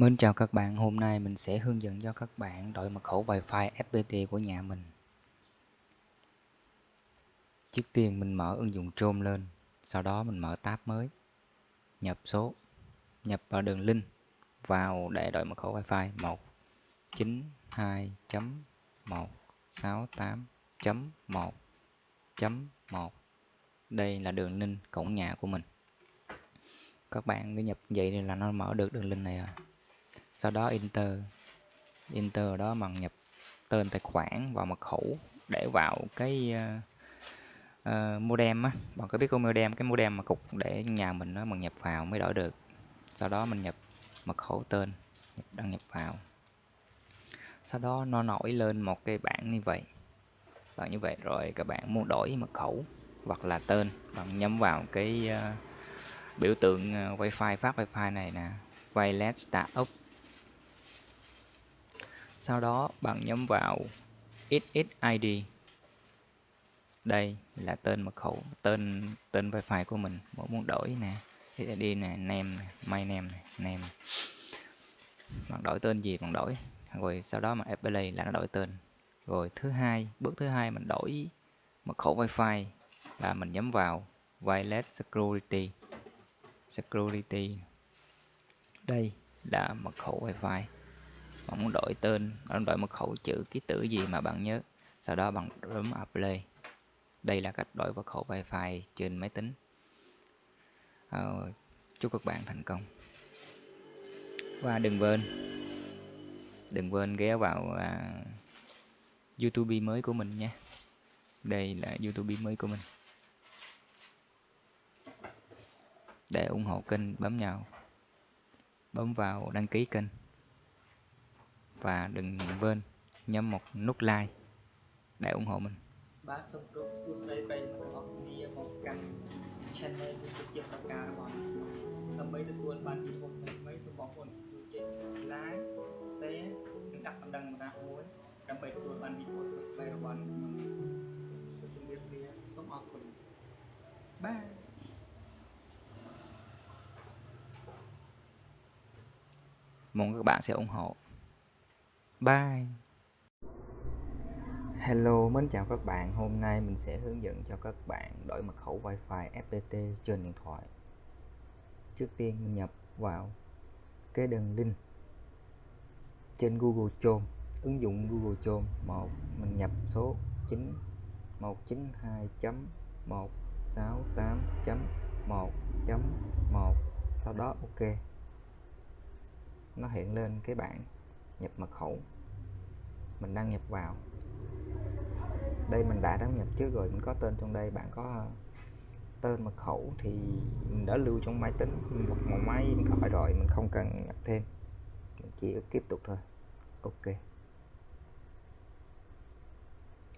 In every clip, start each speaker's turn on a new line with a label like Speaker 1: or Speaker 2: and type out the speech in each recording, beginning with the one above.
Speaker 1: Mến chào các bạn, hôm nay mình sẽ hướng dẫn cho các bạn đổi mật khẩu Wi-Fi FPT của nhà mình. Trước tiên mình mở ứng dụng Chrome lên, sau đó mình mở tab mới, nhập số, nhập vào đường link vào để đổi mật khẩu Wi-Fi 192.168.1.1. Đây là đường link cổng nhà của mình. Các bạn cứ nhập vậy là nó mở được đường link này rồi sau đó enter enter đó bằng nhập tên tài khoản và mật khẩu để vào cái uh, uh, modem á. Bạn có biết có modem cái modem mà cục để nhà mình nó bằng nhập vào mới đổi được. Sau đó mình nhập mật khẩu tên nhập, đăng nhập vào. Sau đó nó nổi lên một cái bảng như vậy. Bạn như vậy rồi các bạn muốn đổi mật khẩu hoặc là tên bạn nhắm vào cái uh, biểu tượng uh, wifi phát wifi này nè. Wireless startup sau đó bạn nhấn vào SSID đây là tên mật khẩu, tên tên wifi của mình. Mỗi muốn đổi nè SSID nè, name nè, my name nè, name. Bạn đổi tên gì bạn đổi. Rồi sau đó mà apply là nó đổi tên. Rồi thứ hai, bước thứ hai mình đổi mật khẩu wifi là mình nhấn vào wireless security. Security. Đây là mật khẩu wifi bạn muốn đổi tên bạn đổi mật khẩu chữ ký tự gì mà bạn nhớ. Sau đó bạn bấm apply. Đây là cách đổi mật khẩu wifi trên máy tính. À, chúc các bạn thành công. Và đừng quên đừng quên ghé vào à, youtube mới của mình nhé. Đây là youtube mới của mình. Để ủng hộ kênh bấm nhau bấm vào đăng ký kênh và đừng quên nhấn một nút like để ủng hộ mình
Speaker 2: បាទសូមគោរពសួស្តីប្រិយមិត្តទាំងអស់គ្នាមកកាន់ channel YouTube ជាប្រការរបស់ដើម្បីទទួលបានវីដេអូថ្មីៗសូមបងប្អូនជួយចុច like share និងដាក់បណ្ដឹងម្ដាស់មួយដើម្បីទទួលបានវីដេអូថ្មីៗរបស់ខ្ញុំសូមជម្រាបលាសូមអរគុណបាទ
Speaker 1: mong các bạn sẽ ủng hộ Bye. Hello, mến chào các bạn. Hôm nay mình sẽ hướng dẫn cho các bạn đổi mật khẩu Wi-Fi FPT trên điện thoại. Trước tiên mình nhập vào cái đường link trên Google Chrome ứng dụng Google Chrome một. Mình nhập số 9 192.168.1.1 sau đó ok. Nó hiện lên cái bảng nhập mật khẩu. Mình đăng nhập vào. Đây mình đã đăng nhập trước rồi, mình có tên trong đây, bạn có ờ, tên mật khẩu thì mình đã lưu trong máy tính hoặc một máy điện thoại rồi, mình không cần nhập thêm. Mình chỉ tiếp tục thôi. Ok.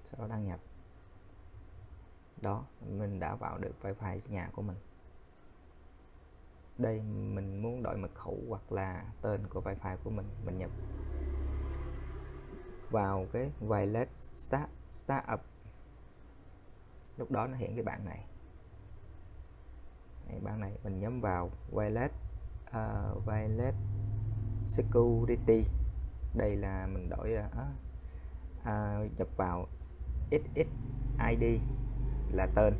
Speaker 1: Sau đó đăng nhập. Đó, mình đã vào được wifi nhà của mình. Đây, mình muốn đổi mật khẩu hoặc là tên của wifi của mình mình nhập vào cái violet start startup. Lúc đó nó hiện cái bảng này. Đấy, bảng này mình nhấn vào violet uh, Violet security. Đây là mình đổi uh, uh, nhập vào XXID là tên.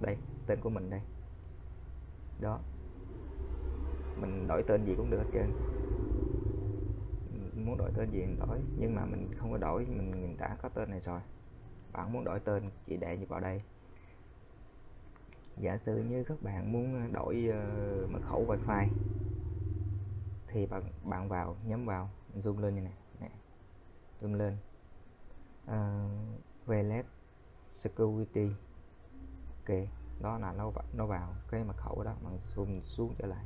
Speaker 1: Đây tên của mình đây. Đó. Mình đổi tên gì cũng được hết trơn muốn đổi tên gì mình đổi nhưng mà mình không có đổi mình đã có tên này rồi. Bạn muốn đổi tên chỉ để như vào đây. Giả sử như các bạn muốn ờ, đổi uh, mật khẩu wifi thì bạn bạn vào nhắm vào zoom lên như này, này. zoom lên. Ờ, uh, wireless security ok đó là nó nó vào cái mật khẩu đó bạn zoom xuống trở lại.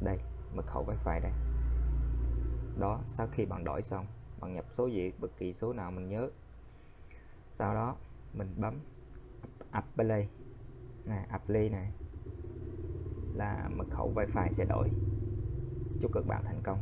Speaker 1: Đây mật khẩu wifi đây đó, sau khi bạn đổi xong, bạn nhập số gì, bất kỳ số nào mình nhớ. Sau đó, mình bấm apply này apply này là mật khẩu wifi sẽ đổi. Chúc các bạn thành công.